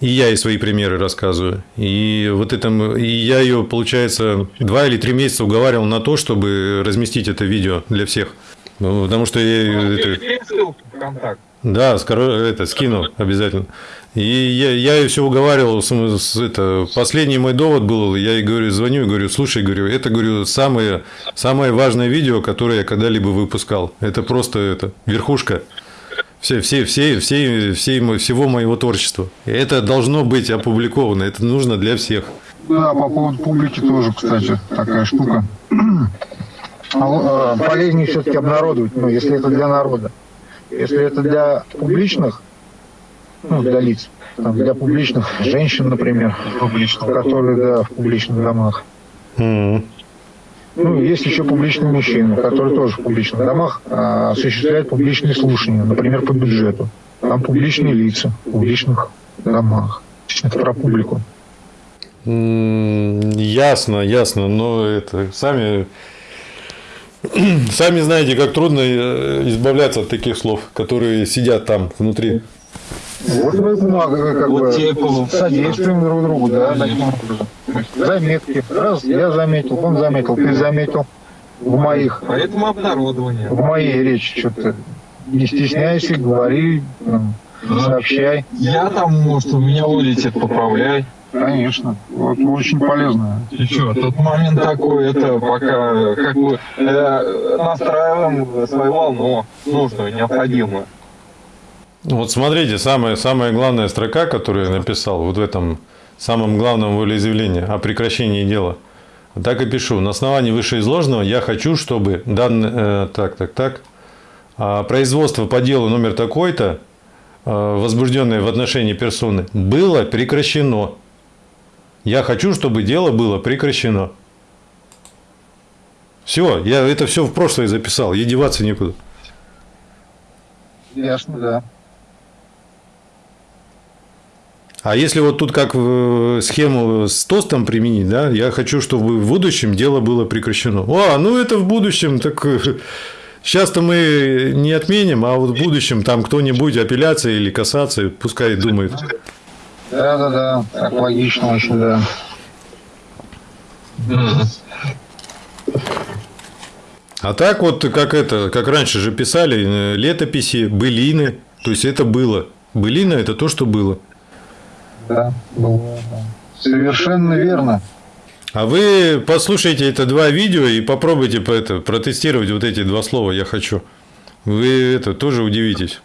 И я ей свои примеры рассказываю. И вот это, и я ее, получается, два или три месяца уговаривал на то, чтобы разместить это видео для всех. Ну, Потому что я ее это- да, скоро это скину обязательно. И я, я ее все уговаривал, это, последний мой довод был, я ей говорю, звоню и говорю, слушай, говорю, это, говорю, самое, самое важное видео, которое я когда-либо выпускал. Это просто это, верхушка все, все, все, все, все, всего моего творчества. Это должно быть опубликовано, это нужно для всех. Да, по поводу публики тоже, кстати, такая штука. А, э, Полезнее все-таки обнародовать, ну, если это для народа. Если это для публичных, ну, для лиц, там, для публичных женщин, например, которые, да, в публичных домах. Мгм. Ну, есть еще публичные мужчины, которые тоже в публичных домах а, осуществляют публичные слушания, например, по бюджету. Там публичные лица в публичных домах. Это про публику. М, Ясно, ясно, но это сами сами знаете, как трудно э, избавляться от таких слов, которые сидят там внутри. Вот мы как Вот бы, тебе содействуем друг другу, да, таким образом. Заметки. Раз я заметил, он заметил, ты заметил. В моих, Поэтому обнародование. в моей речи что-то не стесняйся, говори, м, сообщай. Я там, может, у меня вылетит, поправляй. Конечно. Вот очень полезно. И что, тот момент такой, это пока как бы э, настраиваем свою волну нужную, необходимую. Вот смотрите, самая, самая главная строка, которую я написал вот в этом самом главном волеизъявлении о прекращении дела. Так и пишу. На основании вышеизложенного я хочу, чтобы данное... э, так, так, так. а, производство по делу номер такой-то, э, возбужденное в отношении персоны, было прекращено. Я хочу, чтобы дело было прекращено. Все, я это все в прошлое записал, ей деваться некуда. Ясно, да. А если вот тут как э, схему с тостом применить, да, я хочу, чтобы в будущем дело было прекращено. А, ну это в будущем, так сейчас-то мы не отменим, а вот в будущем там кто-нибудь апелляция или касация, пускай думает. Да, да, да. Так логично очень, да. А так вот, как это, как раньше же писали, э, летописи, былины, то есть это было. Былина – это то, что было. Да, было. Совершенно верно. А вы послушайте это два видео и попробуйте по это, протестировать вот эти два слова «я хочу». Вы это тоже удивитесь.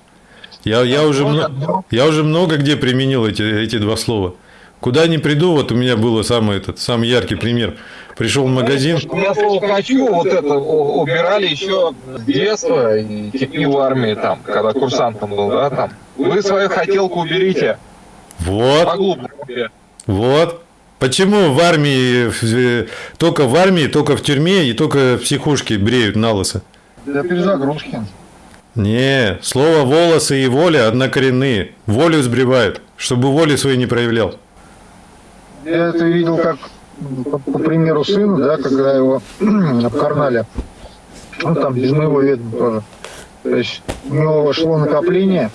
Я, я, уже, мно- я уже много где применил эти, эти два слова. Куда ни приду, вот у меня был самый, этот, самый яркий пример. Пришел в магазин, Я слово «хочу» вот это убирали еще с детства и и в армии там, когда курсантом был, да, там. Вы свою хотелку уберите, вот, вот. Почему в армии, только в армии, только в тюрьме и только в психушке бреют на лысо? Для перезагрузки. Не, слово волосы и воля однокоренные. Волю сбривают, чтобы воли своей не проявлял. Я это видел как, по, по примеру сына, да, когда его обкарнали. Ну, там без моего ведома тоже. То есть у него шло накопление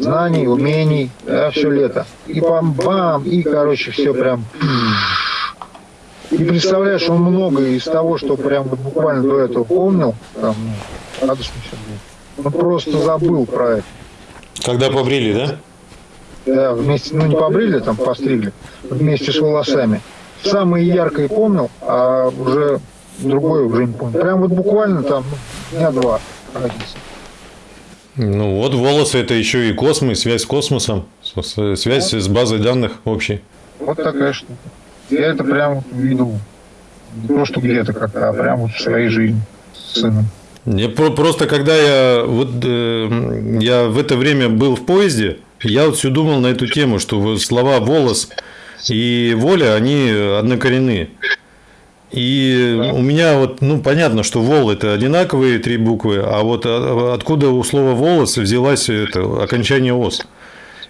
знаний, умений, да, все лето. И бам-бам, и, короче, все прям... И представляешь, он многое из того, что прям вот буквально до этого помнил, там, ну, радостно все было. Он просто забыл про это. Когда побрили, да? Да, вместе, ну не побрили, там постригли, вместе с волосами. Самое яркое помнил, а уже другое уже не помню. Прям вот буквально там ну, дня два разница. Ну вот волосы это еще и космос, связь с космосом, Связь с базой данных общей. Вот такая штука. Я это прям вот видел. Не то, что где-то как-то, а прям вот в своей жизни с сыном. Я про- просто когда я вот э, я в это время был в поезде, я вот все думал на эту тему, что вот слова волос и воля они однокоренные. И у меня вот, ну, понятно, что вол это одинаковые три буквы, а вот а- откуда у слова волос взялась это окончание ос.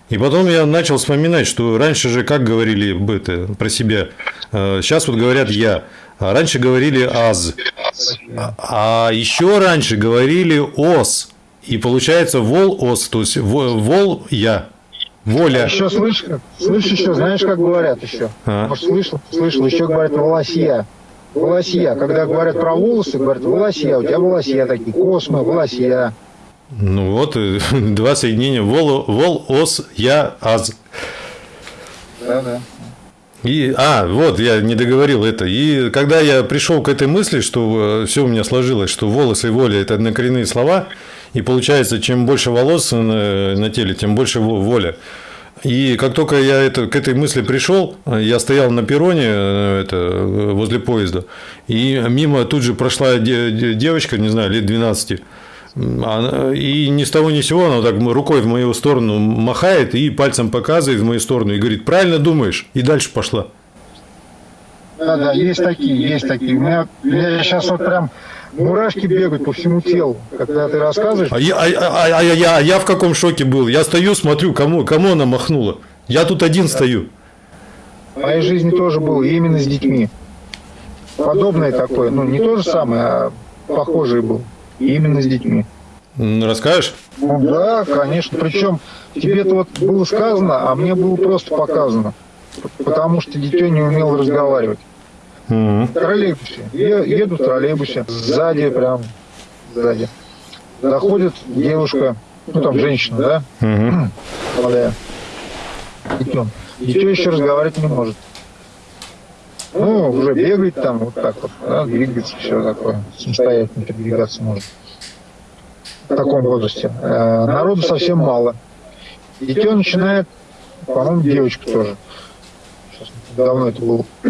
И потом я начал вспоминать, что раньше же как говорили об это, про себя. Сейчас вот говорят я, а раньше говорили аз. А еще раньше говорили ос. И получается вол ос, то есть во- вол я. Воля. Еще слышишь, слышишь еще, знаешь, как говорят еще? А. Может, слышал? Слышал, еще говорят волосья. Волосья. Когда говорят про волосы, говорят волосья. У тебя волосья такие, космы, волосья. Ну вот, э, два соединения. Вол, вол ос, я, аз. Да-да. И, а, вот, я не договорил это. И когда я пришел к этой мысли, что все у меня сложилось, что волосы и воля – это однокоренные слова, и получается, чем больше волос на, на теле, тем больше во- воля. И как только я это, к этой мысли пришел, я стоял на перроне э, это, э, возле поезда, и мимо тут же прошла де- де- девочка, не знаю, лет 12, она- и ни с того ни с сего она так рукой в мою сторону махает и пальцем показывает в мою сторону и говорит, правильно думаешь, и дальше пошла. Да, да, есть такие, есть такие. У меня, я сейчас вот прям мурашки бегают по всему телу, когда ты рассказываешь. А я, а, а- а я, я- а я в каком шоке был? Я стою, смотрю, кому, кому она махнула. Я тут один стою. В моей жизни тоже было, именно с детьми. Подобное такое, ну не то же самое, а похожее было. Именно с детьми. Расскажешь? Ну да, конечно. Причем тебе-то вот было сказано, а мне было просто показано. Потому что дитё не умел разговаривать. Мгм. В троллейбусе. Еду в троллейбусе. Сзади прям, сзади. Заходит девушка, ну там женщина, да, молодая. Дитё. Дитё еще разговаривать не может. Ну, уже бегает там, вот так вот, да, двигается, все такое, самостоятельно передвигаться может. В таком возрасте. Э, Народу совсем мало. Дитё начинает, по-моему, девочка тоже. Давно это было.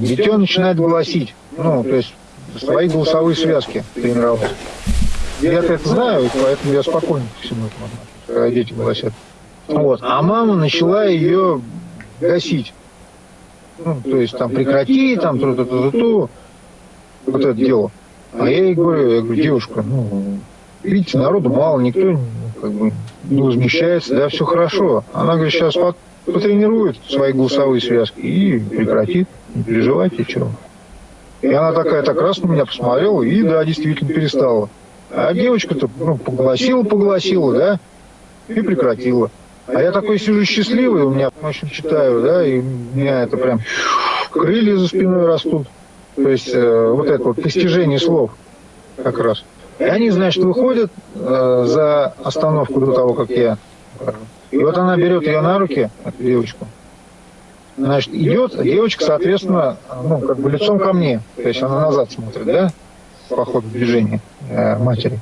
Дитё начинает голосить. Ну, то есть свои голосовые связки тренировать. Я-то это знаю, поэтому я спокойно ко всему этому отношусь, когда дети голосят. Вот. А мама начала ее гасить. Ну, то есть там прекрати, там ту ту ту ту вот это дело. А я ей говорю, я говорю, девушка, ну, видите, народу мало, никто ну, как бы не возмещается, да, все хорошо. Она говорит, сейчас потренирует свои голосовые связки и прекратит, не переживайте, чего. И она такая так раз на меня посмотрела и, да, действительно перестала. А девочка-то ну, погласила, погласила, да, и прекратила. А я такой сижу счастливый, у меня, в общем, читаю, да, и у меня это прям крылья за спиной растут. То есть э, вот это вот постижение слов как раз. И они, значит, выходят э, за остановку до того, как я. И вот она берет ее на руки, эту девочку. Значит, идет, девочка, соответственно, ну, как бы лицом ко мне. То есть она назад смотрит, да, по ходу движения э, матери.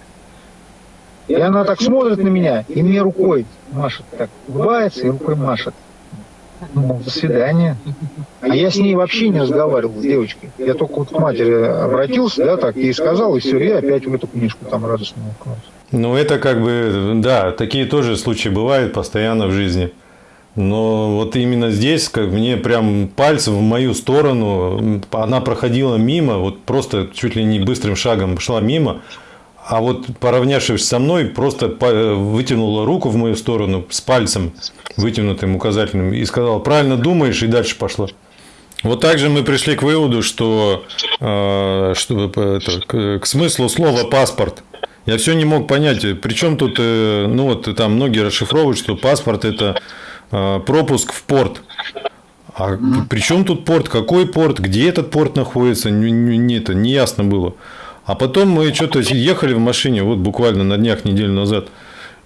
И она так смотрит на меня, и мне рукой машет, так улыбается и рукой машет. Ну, до свидания. А я с ней вообще не разговаривал, с девочкой. Я только вот к матери обратился, да, так, ей сказал, и все, и опять в эту книжку там радостно уткнулся. Ну, это как бы, да, такие тоже случаи бывают постоянно в жизни. Но вот именно здесь, как мне прям пальцем в мою сторону, она проходила мимо, вот просто чуть ли не быстрым шагом шла мимо, а вот поравнявшись со мной, просто вытянула руку в мою сторону с пальцем вытянутым указательным и сказала, правильно думаешь, и дальше пошла. Вот так же мы пришли к выводу, что, э, что это, к, к смыслу слова паспорт. Я все не мог понять, при чем тут, э, ну вот там многие расшифровывают, что паспорт это э, пропуск в порт. А при чем тут порт? Какой порт? Где этот порт находится? Не, не, это не ясно было. А потом мы что-то ехали в машине, вот буквально на днях, неделю назад.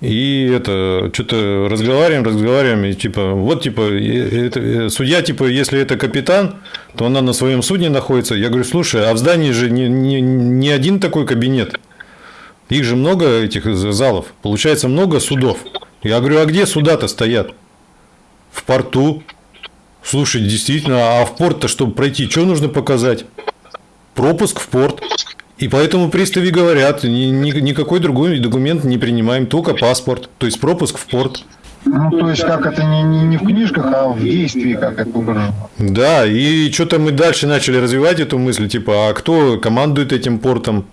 И это что-то разговариваем, разговариваем, и типа, вот типа, это, судья, типа, если это капитан, то она на своем судне находится. Я говорю, слушай, а в здании же не, не, не один такой кабинет. Их же много этих залов. Получается много судов. Я говорю, а где суда-то стоят? В порту. Слушай, действительно, а в порт-то, чтобы пройти, что нужно показать? Пропуск в порт. И поэтому приставы говорят, ни- ни- никакой другой документ не принимаем, только паспорт. То есть пропуск в порт. Ну, то есть, как это не, не, не в книжках, а в действии, как это выражено. Да, и что-то мы дальше начали развивать эту мысль, типа, а кто командует этим портом?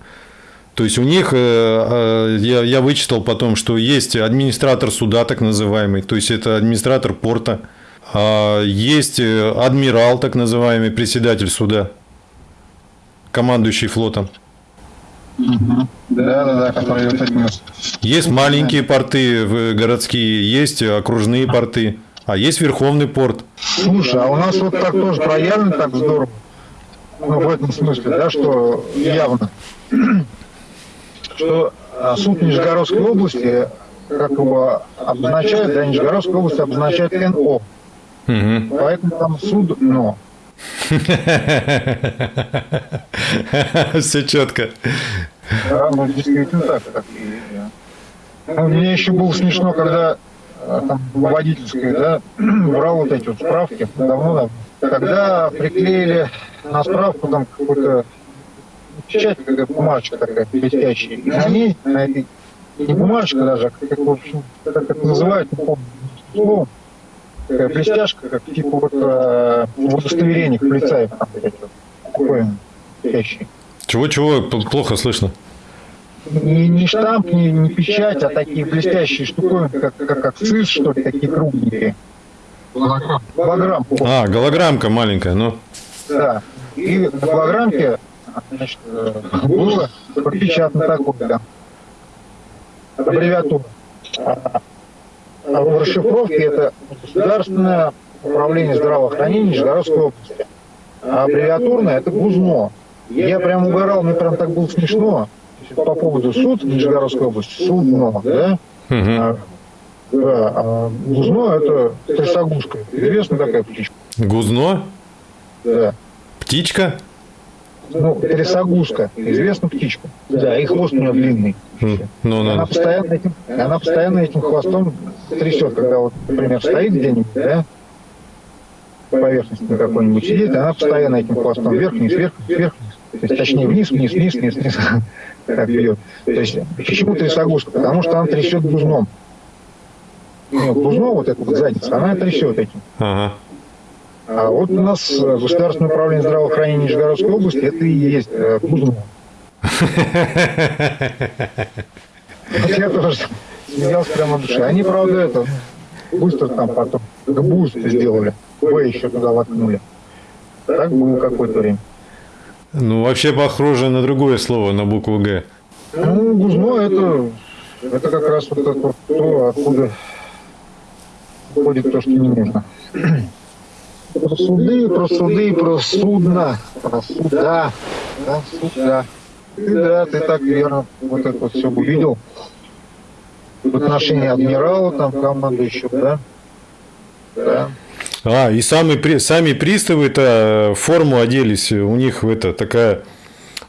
То есть у них, э, э, я, я вычитал потом, что есть администратор суда, так называемый, то есть это администратор порта, А есть э, адмирал, так называемый, председатель суда, командующий флотом. Да, да, да, который вот Есть маленькие порты в- городские, есть окружные порты, а есть верховный порт. Слушай, а у нас вот так тоже проявлено так здорово. Ну, в этом смысле, да, что явно. Что а, суд Нижегородской области, как его обозначают, да, Нижегородская область обозначает НО. Мгм. Поэтому там суд НО. Все четко. Да, ну, действительно так. так. А Мне еще было смешно, когда а, там водительская, да, брал вот эти вот справки давно, да, когда приклеили на справку там какой-то печать, какая бумажка такая блестящая, и на ней, на этой, не бумажка даже, а как, в общем, как это называют, не помню, словом, такая блестяшка, как типа вот э, в удостоверениях полицаев, такое блестящее. Чего-чего, плохо слышно. не, не штамп, не, не печать, а такие блестящие штуковины, как, как, как ЦИС, что ли, такие кругленькие. Голограмм. А, голограммка маленькая, ну. Да. И на голограммке значит, э, было пропечатано такое, да. Аббревиатура. А а в расшифровке это Государственное управление здравоохранения Нижегородской области. А аббревиатурное это ГУЗНО. Я прям угорал, мне прям так было смешно. По поводу суд Нижегородской области, судно, да? А, да, ГУЗНО это трясогузка. Известна такая птичка? Гузно? Да. Птичка? Ну, трясогузка. Известна птичка? Да, и хвост у нее длинный. М, Ну, Она ну. постоянно этим, она постоянно этим хвостом трясет, когда вот, например, стоит где-нибудь, да, по поверхности на какой-нибудь сидит, она постоянно этим хвостом вверх-вниз, вверх-вниз, вверх-вниз. То есть, точнее, вниз, вниз, вниз, вниз, вниз, так бьет. То есть, почему трясогузка? Потому что она трясет гузном. Ну, гузно, вот эта вот задница, она трясет этим. Ага. А вот у нас э, Государственное управление здравоохранения Нижегородской области, это и есть э. Вот Я тоже смеялся прямо в душе. Они, правда, это быстро там потом буст сделали. Б еще туда воткнули. Так было какое-то время. Ну, вообще похоже на другое слово, на букву Г. Ну, гузно это, это как раз вот это то, откуда ходит то, что не нужно. Про суды, про суды, про судно, про суда. Да, суда. Ты, да, ты так верно вот это все увидел. В отношении адмирала, там, командующего, да? Да. А, и сами, сами приставы-то в форму оделись. У них это такая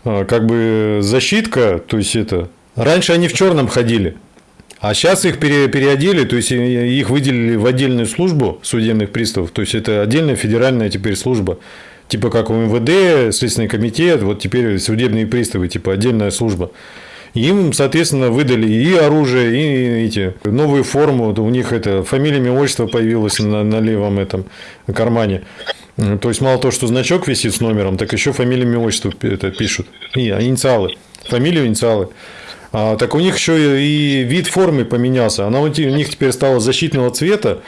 а, как бы защитка, то есть это. Раньше они в черном ходили. А сейчас их пере- переодели, то есть и- их выделили в отдельную службу судебных приставов. То есть это отдельная федеральная теперь служба. Типа как у МВД, Следственный комитет, вот теперь судебные приставы, типа отдельная служба. Им, соответственно, выдали и оружие, и эти новую форму. У них это фамилия, имя, отчество появилось на, на левом этом кармане. То есть мало того, что значок висит с номером, так еще фамилия, имя, отчество это пишут. И инициалы. Фамилию, инициалы. А, так у них еще и вид формы поменялся. Она у них теперь стала защитного цвета,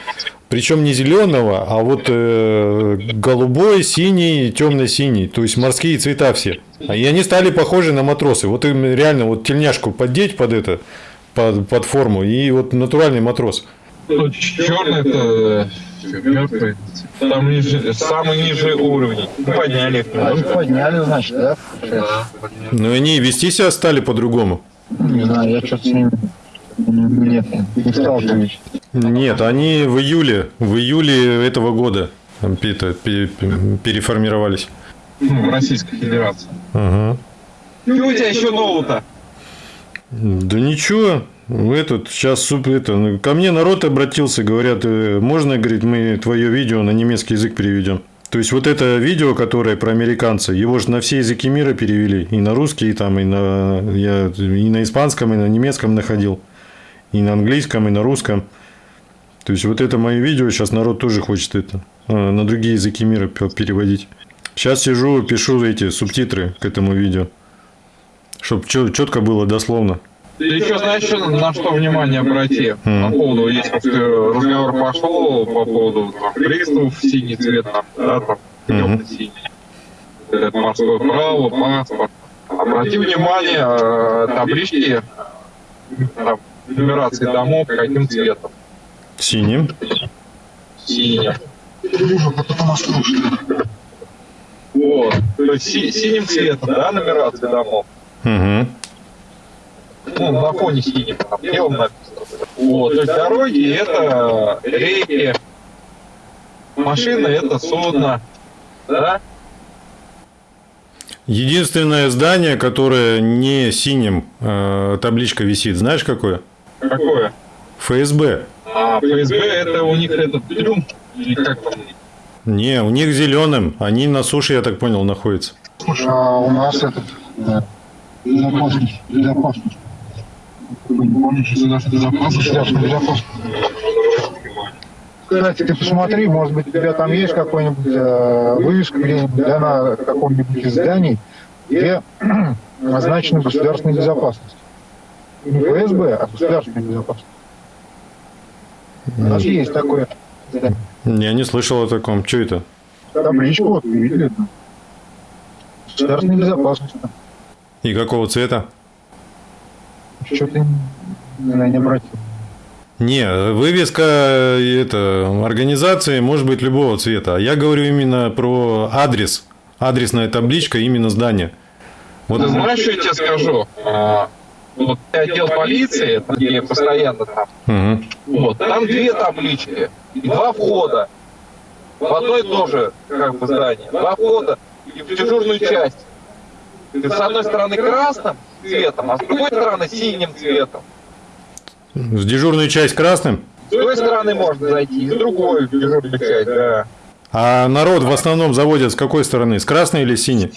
причем не зеленого, а вот э, голубой, синий, темно-синий. То есть морские цвета все. А И они стали похожи на матросы. Вот им реально вот тельняшку поддеть под это, под, под форму, и вот натуральный матрос. Ну, черный это мертвый. Там ниже, самый нижний уровень. Ну, подняли А их немножко. подняли, значит, да? Да. Но они и вести себя стали по-другому. Не знаю, я что-то с ними... Нет, не сталкиваюсь. Нет, они в июле, в июле этого года переформировались. Ну, в Российской Федерации. Ага. Что у тебя еще нового-то? Да ничего, этот сейчас суп это ну, ко мне народ обратился, говорят, э, можно, говорит, мы твое видео на немецкий язык переведем. То есть вот это видео, которое про американца, его же на все языки мира перевели, и на русский, и там, и на я и на испанском, и на немецком находил, и на английском, и на русском. То есть вот это мое видео сейчас народ тоже хочет это э, на другие языки мира пе- переводить. Сейчас сижу, пишу эти субтитры к этому видео, чтобы четко было дословно. Ты еще знаешь, на что внимание обрати? По поводу, если разговор пошел по поводу там, приставов, синий цвет, там, да, там, темно-синий. Это морское право, паспорт. Обрати внимание, э, таблички, там, нумерации домов, каким цветом? Синим. Синим. Вот. То есть си- синим цветом, да, нумерация домов? Угу. Ну, на фоне синего, там белым написано. Вот, то есть дороги это реки, машины это судно, да? Единственное здание, которое не синим э, табличка висит, знаешь какое? Какое? ФСБ. А ФСБ это у них этот трюм, или как там? Не, у них зеленым. Они на суше, я так понял, находятся. А у нас этот э, безопасность, безопасность. Вы не помните, государственная безопасность, государственная безопасность. Кстати, ты посмотри, может быть, у тебя там есть какой-нибудь э, вывеска где-нибудь да, на каком-нибудь из зданий, где назначена государственная безопасность. Не ФСБ, а государственная безопасность. У нас есть такое здание. Я не слышал о таком. Что это? Табличку, вот, вы видели? Государственная безопасность. И какого цвета? Что ты не, не обратил? Не, вывеска э, это, организации может быть любого цвета. А Я говорю именно про адрес. Адресная табличка именно здания. Вот Ты знаешь, что я тебе скажу? А, вот отдел полиции, где я постоянно там, Мгм. вот, там две таблички два входа. В одно и то же, как бы, здание. Два входа и в дежурную часть. Ты с одной стороны красным цветом, а с другой стороны синим цветом. В дежурную часть красным. С той стороны можно зайти, и с другой в дежурную часть, да. А народ в основном заводят с какой стороны? С красной или с синей?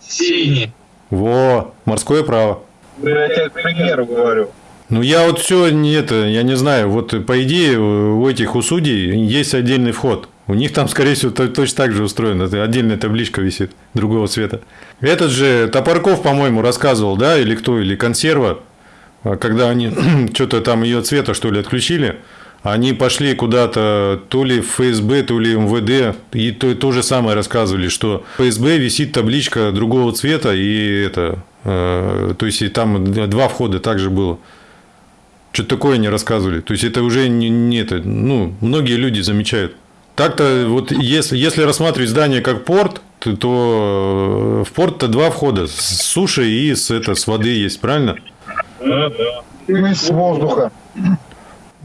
Синий. Во, морское право. Ну, Я тебе к примеру говорю. Ну, я вот все не это, я не знаю, вот по идее у этих у судей есть отдельный вход. У них там, скорее всего, то- точно так же устроено. Это отдельная табличка висит другого цвета. Этот же Топорков, по-моему, рассказывал, да, или кто, или консерва, а, когда они что-то там ее цвета, что ли, отключили, они пошли куда-то то ли в ФСБ, то ли МВД, и то, то же самое рассказывали, что в ФСБ висит табличка другого цвета, и это, э, то есть и там два входа также было. Что-то такое не рассказывали. То есть это уже не, не это, ну, многие люди замечают. Так-то вот если, если рассматривать здание как порт, то, то э, в порт-то два входа. С суши и с, это, с воды есть, правильно? И с воздуха.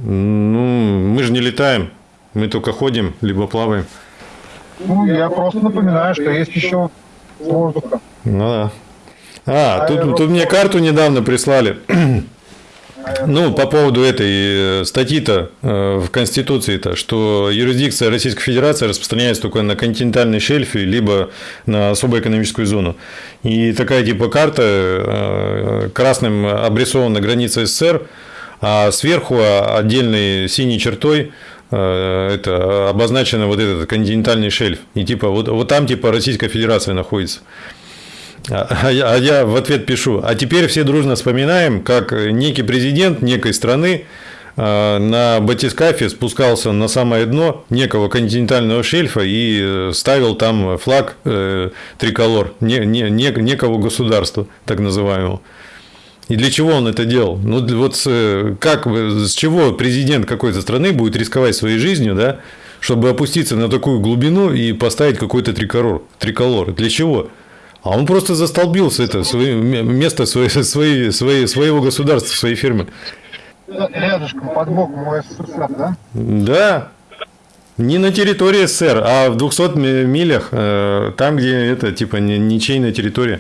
Ну, мы же не летаем. Мы только ходим, либо плаваем. Ну, я просто напоминаю, что есть еще с воздуха. Ну да. А, тут, тут мне карту недавно прислали. Ну, по поводу этой э, статьи-то э, в Конституции-то, что юрисдикция Российской Федерации распространяется только на континентальный шельф, либо на особую экономическую зону. И такая типа карта э, красным обрисована граница СССР, а сверху отдельной синей чертой это обозначено вот этот континентальный шельф. И типа вот, вот там типа Российская Федерация находится. А а я, а я в ответ пишу, а теперь все дружно вспоминаем, как некий президент некой страны э, на батискафе спускался на самое дно некого континентального шельфа и э, ставил там флаг э, триколор не, не, не- некого государства, так называемого. И для чего он это делал? Ну, вот с, как, с чего президент какой-то страны будет рисковать своей жизнью, да, чтобы опуститься на такую глубину и поставить какой-то триколор? триколор. Для чего? А он просто застолбился это свое, место своей, своей, своей, своего государства, своей фирмы. Рядышком, под боком у СССР, да? Да. Не на территории СССР, а в 200 ми- милях, э, там, где это, типа, ни- ничейная территория.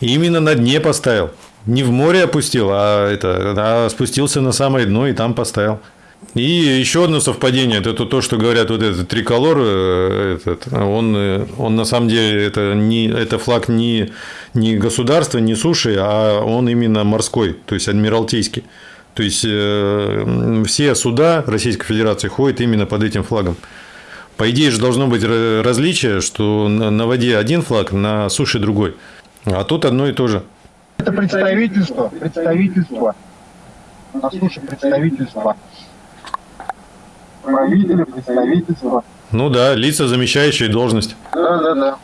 И именно на дне поставил. Не в море опустил, а, это, а спустился на самое дно и там поставил. И еще одно совпадение, это то, что говорят вот этот триколор, э, этот, он, э, он на самом деле это, не, это флаг не, не государства, не суши, а он именно морской, то есть адмиралтейский. То есть э, все суда Российской Федерации ходят именно под этим флагом. По идее же должно быть ра- различие, что на воде один флаг, на суше другой. А тут одно и то же. Это представительство, представительство. На суше представительство. Правители, представительство. Ну да, лица, замещающие должность. Да, да, да.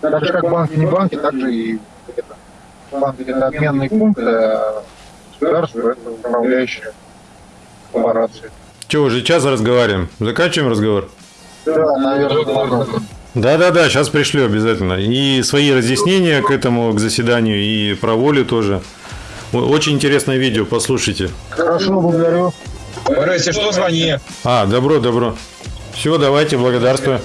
Так же как банки не банки, так же и это. банки это обменный пункт, а государство это управляющая корпорация. Че, уже час разговариваем? Заканчиваем разговор? Да, наверное, Да-да-да, сейчас пришлю обязательно. И свои разъяснения к этому, к заседанию, и про волю тоже. Очень интересное видео, послушайте. Хорошо, благодарю. Если что, звони. А, добро, добро. Все, давайте, благодарствую.